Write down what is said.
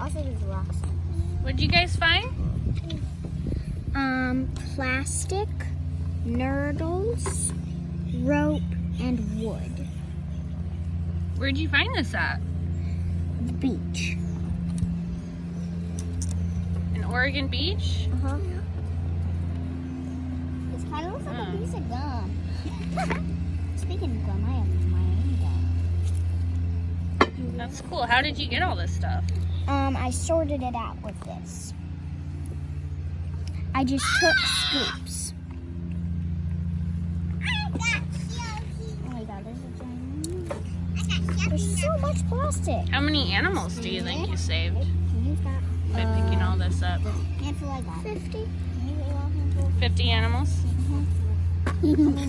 Also, there's rocks. What'd you guys find? Um, plastic, nurdles, rope, and wood. Where'd you find this at? The beach. In Oregon Beach? Uh huh. This kind of looks like Hmm. a piece of gum. Speaking of gum, I have my own gum. That's cool. How did you get all this stuff? Um, I sorted it out with this. I just took scoops. Oh my god, there's. There's so much plastic. How many animals do you think you saved by picking all this up? handful I got. 50. 50 animals?